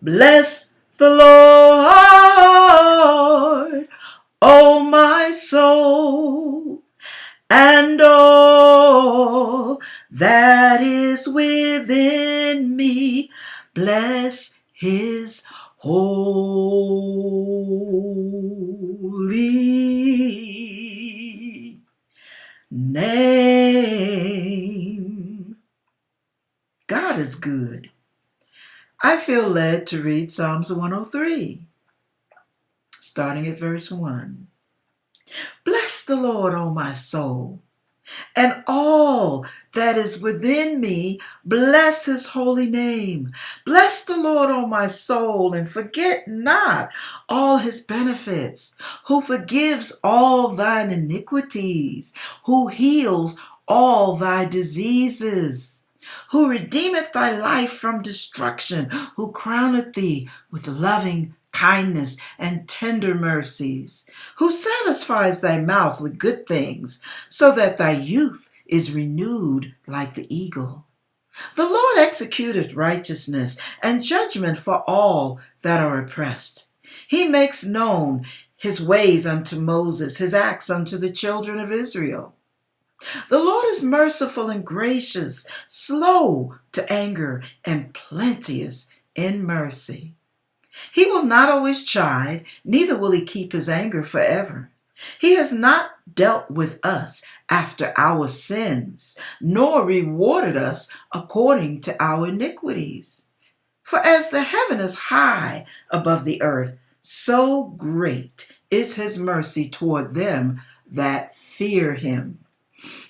Bless the Lord, O my soul, and all that is within me. Bless his holy name. God is good. I feel led to read Psalms 103, starting at verse 1. Bless the Lord, O my soul, and all that is within me, bless his holy name. Bless the Lord, O my soul, and forget not all his benefits, who forgives all thine iniquities, who heals all thy diseases who redeemeth thy life from destruction, who crowneth thee with loving kindness and tender mercies, who satisfies thy mouth with good things, so that thy youth is renewed like the eagle. The Lord executed righteousness and judgment for all that are oppressed. He makes known his ways unto Moses, his acts unto the children of Israel. The Lord is merciful and gracious, slow to anger, and plenteous in mercy. He will not always chide, neither will he keep his anger forever. He has not dealt with us after our sins, nor rewarded us according to our iniquities. For as the heaven is high above the earth, so great is his mercy toward them that fear him.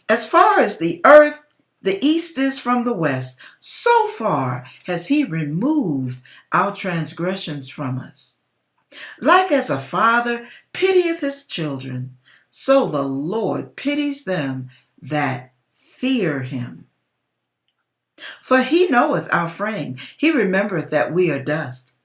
As far as the earth, the east is from the west, so far has he removed our transgressions from us. Like as a father pitieth his children, so the Lord pities them that fear him. For he knoweth our frame, he remembereth that we are dust.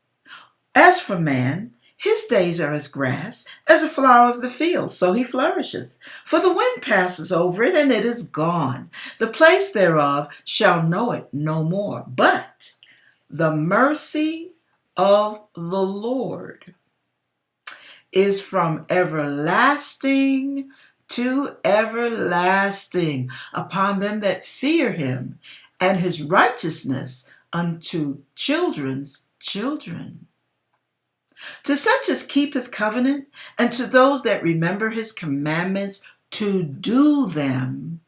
As for man, his days are as grass, as a flower of the field, so he flourisheth. For the wind passes over it, and it is gone. The place thereof shall know it no more. But the mercy of the Lord is from everlasting to everlasting upon them that fear him, and his righteousness unto children's children to such as keep his covenant, and to those that remember his commandments to do them,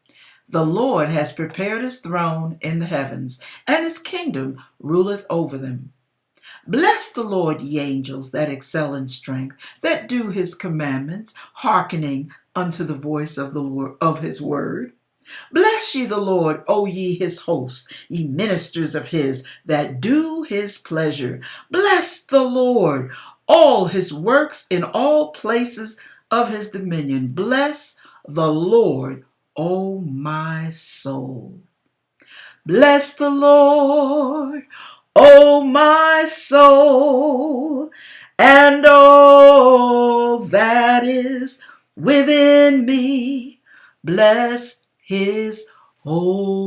the Lord has prepared his throne in the heavens, and his kingdom ruleth over them. Bless the Lord, ye angels that excel in strength, that do his commandments, hearkening unto the voice of the of his word. Bless ye the Lord, O ye his hosts, ye ministers of his that do his pleasure. Bless the Lord, all his works in all places of his dominion. Bless the Lord, O my soul. Bless the Lord, O my soul, and all that is within me. Bless his holy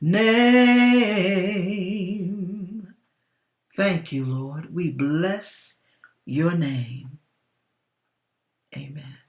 name. Thank you, Lord. We bless your name. Amen.